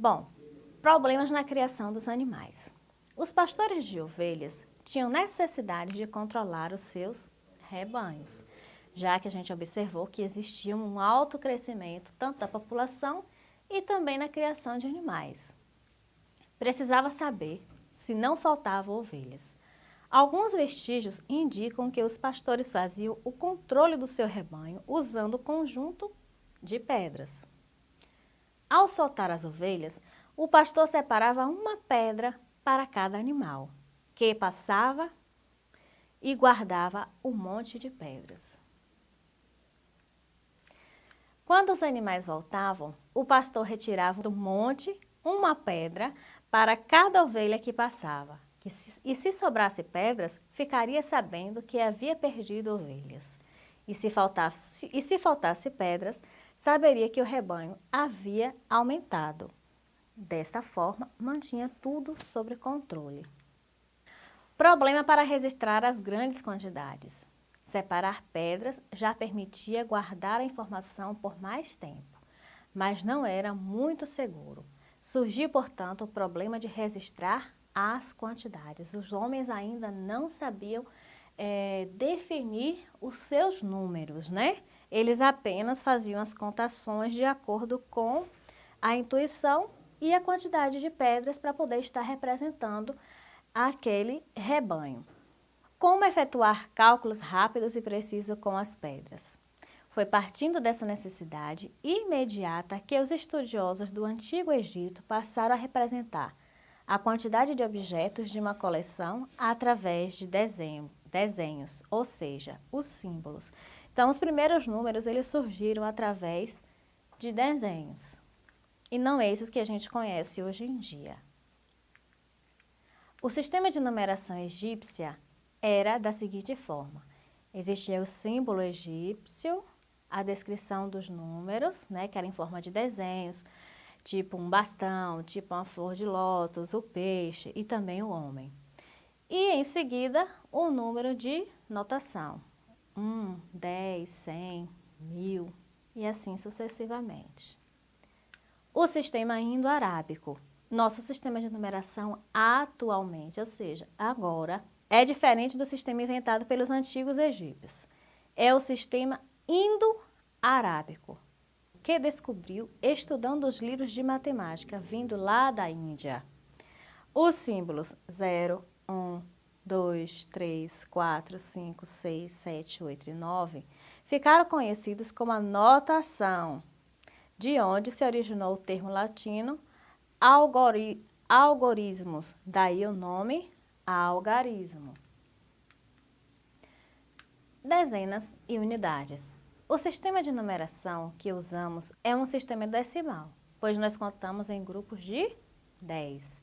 Bom, problemas na criação dos animais. Os pastores de ovelhas tinham necessidade de controlar os seus rebanhos, já que a gente observou que existia um alto crescimento tanto da população e também na criação de animais. Precisava saber se não faltavam ovelhas. Alguns vestígios indicam que os pastores faziam o controle do seu rebanho usando o conjunto de pedras. Ao soltar as ovelhas, o pastor separava uma pedra para cada animal, que passava e guardava um monte de pedras. Quando os animais voltavam, o pastor retirava do monte uma pedra para cada ovelha que passava. E se sobrasse pedras, ficaria sabendo que havia perdido ovelhas. E se faltasse, e se faltasse pedras, saberia que o rebanho havia aumentado. Desta forma, mantinha tudo sob controle. Problema para registrar as grandes quantidades. Separar pedras já permitia guardar a informação por mais tempo, mas não era muito seguro. Surgiu, portanto, o problema de registrar as quantidades. Os homens ainda não sabiam é, definir os seus números, né? Eles apenas faziam as contações de acordo com a intuição e a quantidade de pedras para poder estar representando aquele rebanho. Como efetuar cálculos rápidos e precisos com as pedras? Foi partindo dessa necessidade imediata que os estudiosos do Antigo Egito passaram a representar a quantidade de objetos de uma coleção através de desenho, desenhos, ou seja, os símbolos. Então, os primeiros números eles surgiram através de desenhos, e não esses que a gente conhece hoje em dia. O sistema de numeração egípcia era da seguinte forma. Existia o símbolo egípcio, a descrição dos números, né, que era em forma de desenhos, tipo um bastão, tipo uma flor de lótus, o peixe e também o homem. E em seguida, o número de notação, 1, 10, 100, 1000 e assim sucessivamente. O sistema indo-arábico. Nosso sistema de numeração atualmente, ou seja, agora, é diferente do sistema inventado pelos antigos egípcios. É o sistema indo-arábico, que descobriu estudando os livros de matemática vindo lá da Índia. Os símbolos 0, 1, 2, 3, 4, 5, 6, 7, 8 e 9 ficaram conhecidos como a notação, de onde se originou o termo latino algori algorismos, daí o nome algarismo. Dezenas e unidades. O sistema de numeração que usamos é um sistema decimal, pois nós contamos em grupos de 10.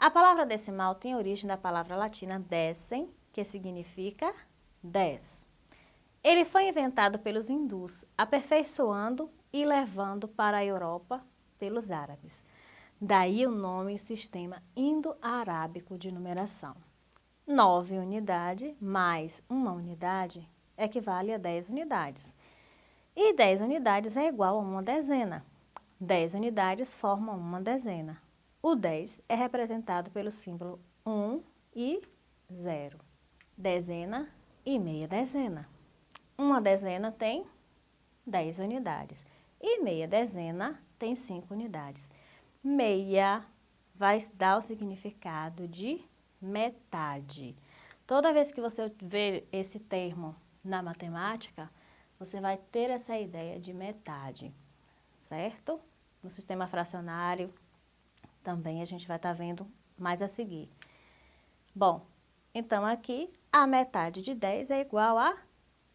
A palavra decimal tem origem da palavra latina decem, que significa 10. Ele foi inventado pelos hindus, aperfeiçoando e levando para a Europa pelos árabes. Daí o nome Sistema Indo-Arábico de Numeração. 9 unidades mais uma unidade equivale a 10 unidades. E 10 unidades é igual a uma dezena. 10 unidades formam uma dezena. O 10 é representado pelo símbolo 1 e 0. Dezena e meia dezena. Uma dezena tem 10 unidades e meia dezena tem 5 unidades. Meia vai dar o significado de metade. Toda vez que você vê esse termo na matemática, você vai ter essa ideia de metade, certo? No sistema fracionário, também a gente vai estar tá vendo mais a seguir. Bom, então aqui a metade de 10 é igual a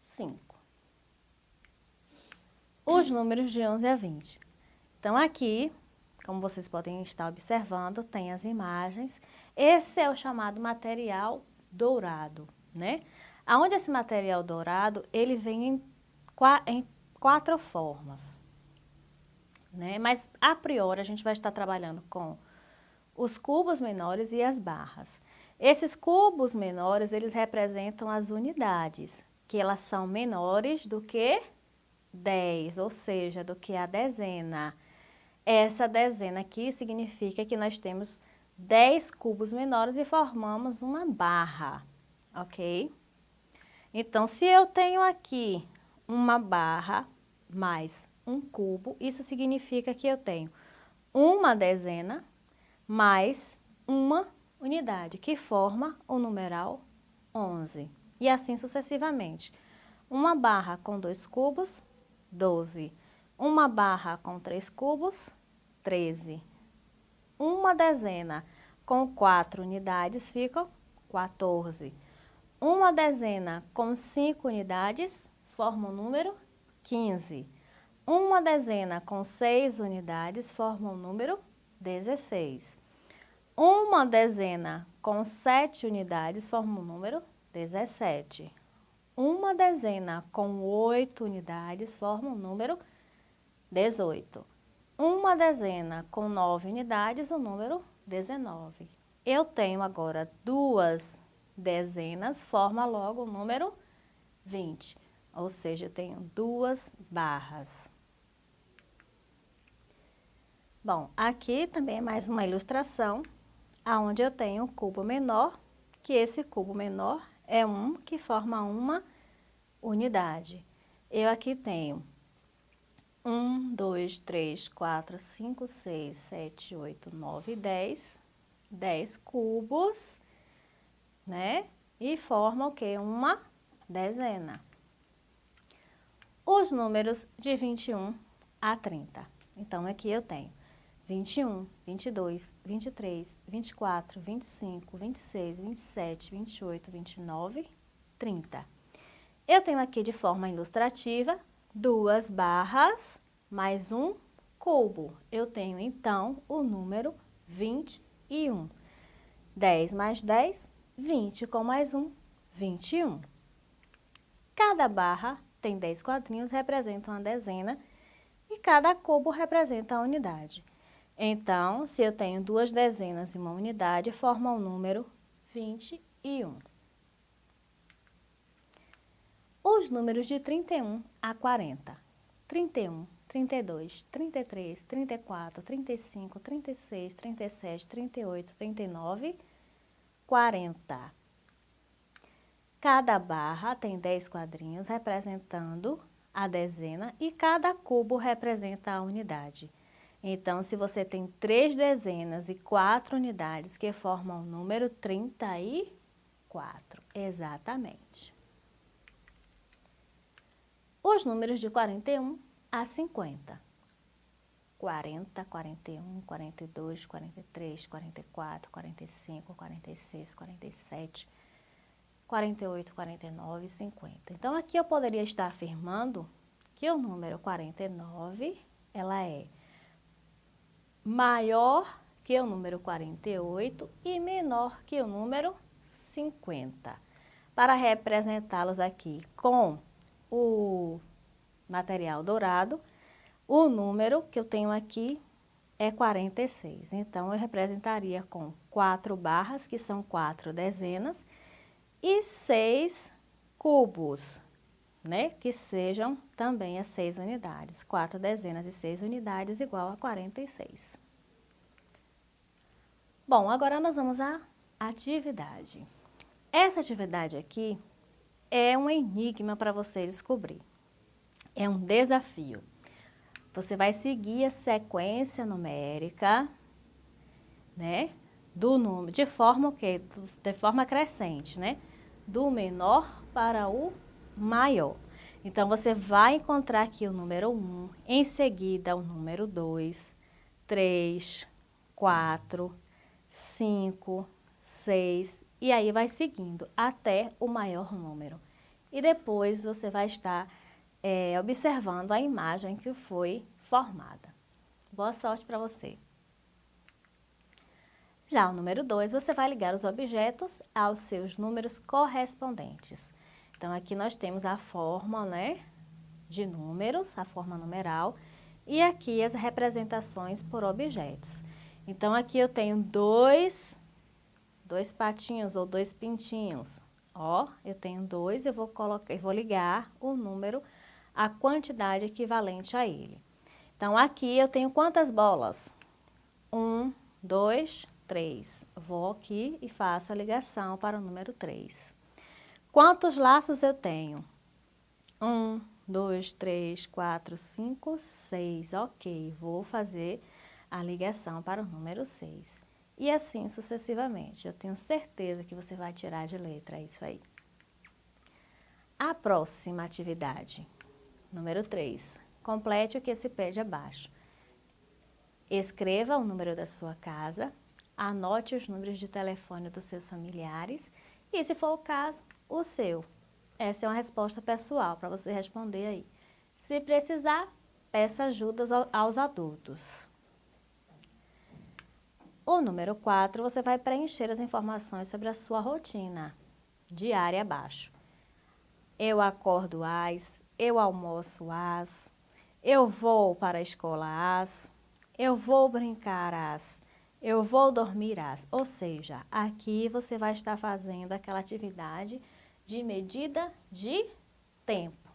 5. Os números de 11 a 20. Então aqui, como vocês podem estar observando, tem as imagens. Esse é o chamado material dourado, né? Aonde esse material dourado, ele vem em, em quatro formas né? Mas a priori a gente vai estar trabalhando com os cubos menores e as barras. Esses cubos menores, eles representam as unidades, que elas são menores do que 10, ou seja, do que a dezena. essa dezena aqui significa que nós temos 10 cubos menores e formamos uma barra, ok? Então, se eu tenho aqui uma barra mais um cubo, isso significa que eu tenho uma dezena mais uma unidade, que forma o numeral 11. E assim sucessivamente. Uma barra com dois cubos, 12. Uma barra com três cubos, 13. Uma dezena com quatro unidades fica 14. Uma dezena com cinco unidades forma o número 15. Uma dezena com seis unidades forma o número 16. Uma dezena com sete unidades forma o número 17. Uma dezena com oito unidades forma o número 18. Uma dezena com nove unidades, o número 19. Eu tenho agora duas dezenas, forma logo o número 20. Ou seja, eu tenho duas barras. Bom, aqui também é mais uma ilustração aonde eu tenho um cubo menor, que esse cubo menor é um que forma uma unidade. Eu aqui tenho 1, 2, 3, 4, 5, 6, 7, 8, 9, 10. 10 cubos, né? E forma o quê? Uma dezena. Os números de 21 a 30. Então, aqui eu tenho 21, 22, 23, 24, 25, 26, 27, 28, 29, 30. Eu tenho aqui de forma ilustrativa duas barras mais um cubo. Eu tenho então o número 21. 10 mais 10, 20 com mais um, 21. Cada barra tem 10 quadrinhos, representa uma dezena e cada cubo representa a unidade. Então, se eu tenho duas dezenas e uma unidade, forma o número 21. Os números de 31 a 40. 31, 32, 33, 34, 35, 36, 37, 38, 39, 40. Cada barra tem 10 quadrinhos representando a dezena e cada cubo representa a unidade. Então, se você tem três dezenas e quatro unidades que formam o número 34, exatamente. Os números de 41 a 50. 40, 41, 42, 43, 44, 45, 46, 47, 48, 49 e 50. Então, aqui eu poderia estar afirmando que o número 49, ela é maior que o número 48 e menor que o número 50. Para representá-los aqui com o material dourado, o número que eu tenho aqui é 46. Então, eu representaria com quatro barras, que são quatro dezenas, e seis cubos, né? Que sejam também as seis unidades. Quatro dezenas e seis unidades igual a 46. Bom, agora nós vamos à atividade. Essa atividade aqui é um enigma para você descobrir. É um desafio. Você vai seguir a sequência numérica, né? Do número, de forma o quê? De forma crescente, né? Do menor para o maior. Então, você vai encontrar aqui o número 1, em seguida o número 2, 3, 4, 5, 6 e aí vai seguindo até o maior número. E depois você vai estar é, observando a imagem que foi formada. Boa sorte para você! Já o número 2, você vai ligar os objetos aos seus números correspondentes. Então, aqui nós temos a forma né, de números, a forma numeral, e aqui as representações por objetos. Então, aqui eu tenho dois, dois patinhos ou dois pintinhos. Ó, eu tenho dois, eu vou, colocar, eu vou ligar o número, a quantidade equivalente a ele. Então, aqui eu tenho quantas bolas? Um, dois, três. Vou aqui e faço a ligação para o número três. Quantos laços eu tenho? Um, dois, três, quatro, cinco, seis. Ok, vou fazer a ligação para o número seis. E assim sucessivamente. Eu tenho certeza que você vai tirar de letra isso aí. A próxima atividade, número 3. Complete o que se pede abaixo. Escreva o número da sua casa, anote os números de telefone dos seus familiares e, se for o caso, o seu. Essa é uma resposta pessoal para você responder aí. Se precisar, peça ajuda aos adultos. O número 4, você vai preencher as informações sobre a sua rotina diária abaixo. Eu acordo às, eu almoço às, eu vou para a escola às, eu vou brincar às, eu vou dormir às. Ou seja, aqui você vai estar fazendo aquela atividade de medida de tempo.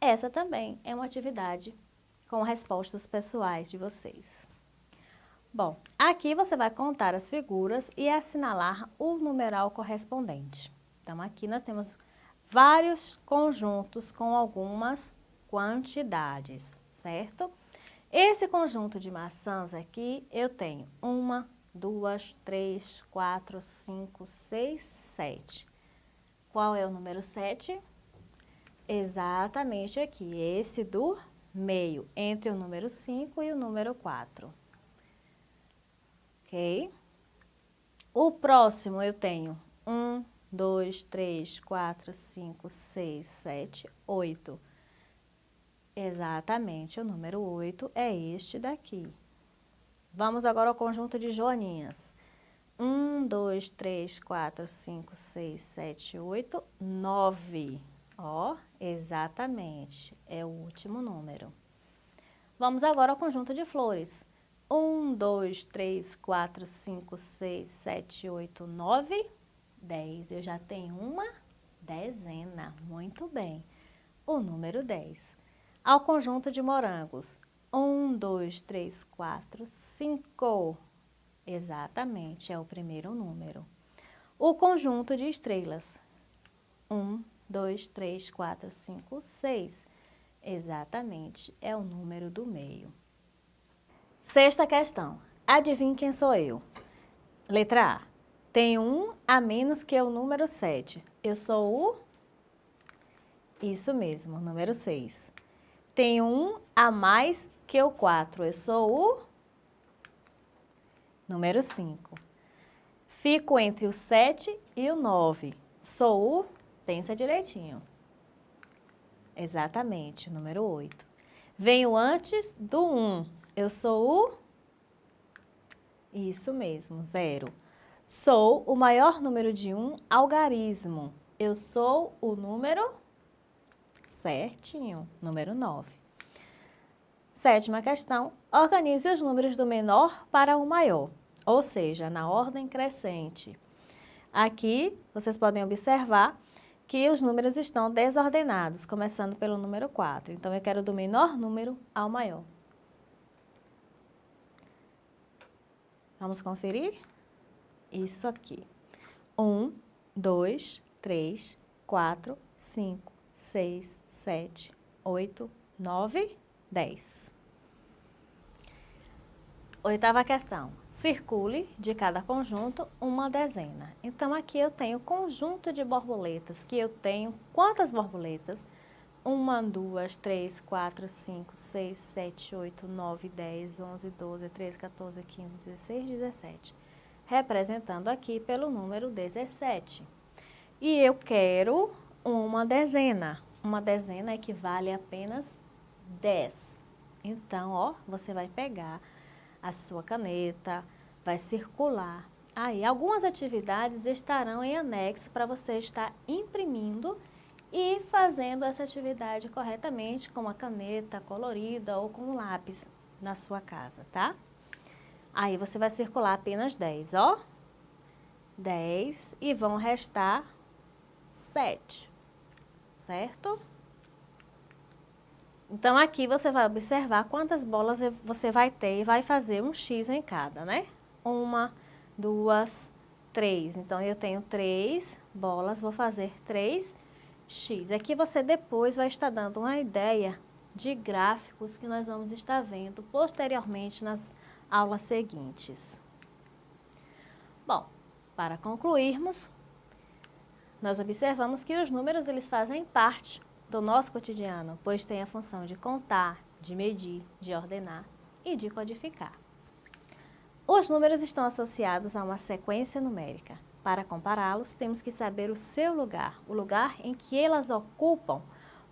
Essa também é uma atividade com respostas pessoais de vocês. Bom, aqui você vai contar as figuras e assinalar o numeral correspondente. Então, aqui nós temos vários conjuntos com algumas quantidades, certo? Esse conjunto de maçãs aqui, eu tenho uma, duas, três, quatro, cinco, seis, sete. Qual é o número sete? Exatamente aqui, esse do meio, entre o número 5 e o número 4 ok? O próximo eu tenho um, dois, três, quatro, cinco, seis, sete, oito. Exatamente, o número oito é este daqui. Vamos agora ao conjunto de joaninhas. Um, dois, três, quatro, cinco, seis, sete, oito, nove. Ó, exatamente, é o último número. Vamos agora ao conjunto de flores. 1, 2, 3, 4, 5, 6, 7, 8, 9, 10. Eu já tenho uma dezena. Muito bem. O número 10. Ao conjunto de morangos. 1, 2, 3, 4, 5. Exatamente, é o primeiro número. O conjunto de estrelas. 1, 2, 3, 4, 5, 6. Exatamente, é o número do meio. Sexta questão. Adivinhe quem sou eu? Letra A. Tem um a menos que o número 7. Eu sou o... Isso mesmo, número 6. Tem um a mais que o 4. Eu sou o... Número 5. Fico entre o 7 e o 9. Sou o... Pensa direitinho. Exatamente, número 8. Venho antes do 1. Eu sou o... Isso mesmo, zero. Sou o maior número de um algarismo. Eu sou o número... Certinho, número 9. Sétima questão, organize os números do menor para o maior, ou seja, na ordem crescente. Aqui, vocês podem observar que os números estão desordenados, começando pelo número 4. Então, eu quero do menor número ao maior. Vamos conferir? Isso aqui. Um, dois, três, quatro, cinco, seis, sete, oito, nove, dez. Oitava questão. Circule de cada conjunto uma dezena. Então, aqui eu tenho conjunto de borboletas, que eu tenho quantas borboletas? Uma, duas, três, quatro, cinco, seis, sete, oito, nove, dez, onze, doze, treze, 14, 15, 16, 17. Representando aqui pelo número 17. E eu quero uma dezena. Uma dezena equivale a apenas 10. Então, ó, você vai pegar a sua caneta, vai circular. Aí, algumas atividades estarão em anexo para você estar imprimindo e fazendo essa atividade corretamente com uma caneta colorida ou com um lápis na sua casa, tá? Aí você vai circular apenas 10, ó. 10 e vão restar 7, certo? Então, aqui você vai observar quantas bolas você vai ter e vai fazer um X em cada, né? Uma, duas, três. Então, eu tenho três bolas, vou fazer três X. Aqui você depois vai estar dando uma ideia de gráficos que nós vamos estar vendo posteriormente nas aulas seguintes. Bom, para concluirmos, nós observamos que os números eles fazem parte do nosso cotidiano, pois tem a função de contar, de medir, de ordenar e de codificar. Os números estão associados a uma sequência numérica. Para compará-los, temos que saber o seu lugar, o lugar em que elas ocupam,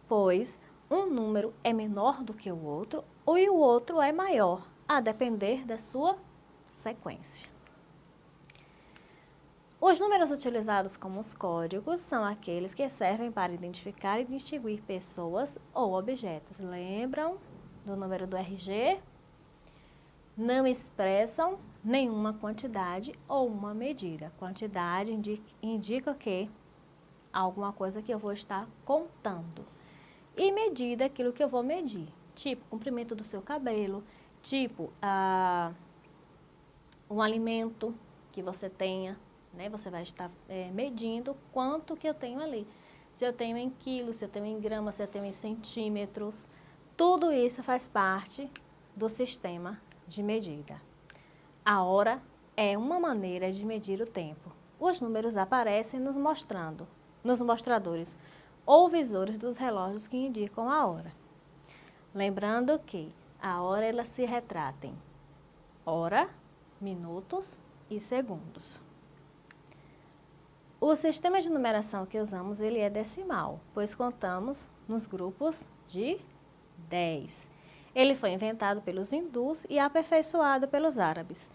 pois um número é menor do que o outro ou o outro é maior, a depender da sua sequência. Os números utilizados como os códigos são aqueles que servem para identificar e distinguir pessoas ou objetos. Lembram do número do RG? Não expressam nenhuma quantidade ou uma medida. Quantidade indica, indica que alguma coisa que eu vou estar contando. E medida aquilo que eu vou medir. Tipo, comprimento do seu cabelo, tipo, ah, um alimento que você tenha, né? Você vai estar é, medindo quanto que eu tenho ali. Se eu tenho em quilos, se eu tenho em gramas, se eu tenho em centímetros. Tudo isso faz parte do sistema de medida. A hora é uma maneira de medir o tempo. Os números aparecem nos mostrando, nos mostradores ou visores dos relógios que indicam a hora. Lembrando que a hora ela se retrata em hora, minutos e segundos. O sistema de numeração que usamos ele é decimal, pois contamos nos grupos de 10. Ele foi inventado pelos hindus e aperfeiçoado pelos árabes.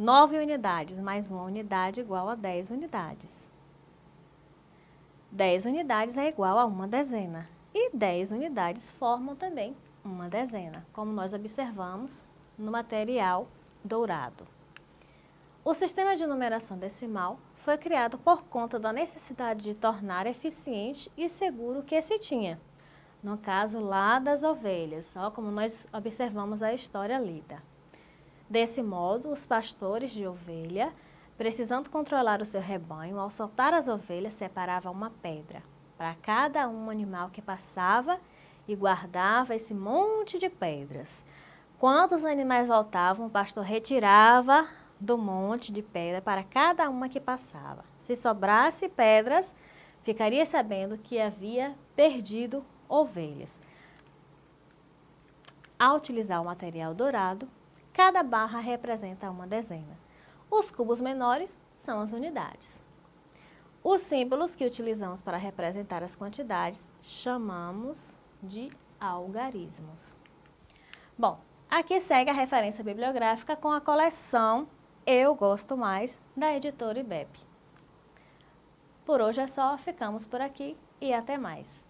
9 unidades mais uma unidade igual a 10 unidades. 10 unidades é igual a uma dezena. E 10 unidades formam também uma dezena, como nós observamos no material dourado. O sistema de numeração decimal foi criado por conta da necessidade de tornar eficiente e seguro o que se tinha. No caso lá das ovelhas, ó, como nós observamos a história lida. Desse modo, os pastores de ovelha, precisando controlar o seu rebanho, ao soltar as ovelhas, separavam uma pedra para cada um animal que passava e guardava esse monte de pedras. Quando os animais voltavam, o pastor retirava do monte de pedra para cada uma que passava. Se sobrasse pedras, ficaria sabendo que havia perdido ovelhas. Ao utilizar o material dourado, cada barra representa uma dezena. Os cubos menores são as unidades. Os símbolos que utilizamos para representar as quantidades chamamos de algarismos. Bom, aqui segue a referência bibliográfica com a coleção eu gosto mais da editora IBEP. Por hoje é só, ficamos por aqui e até mais.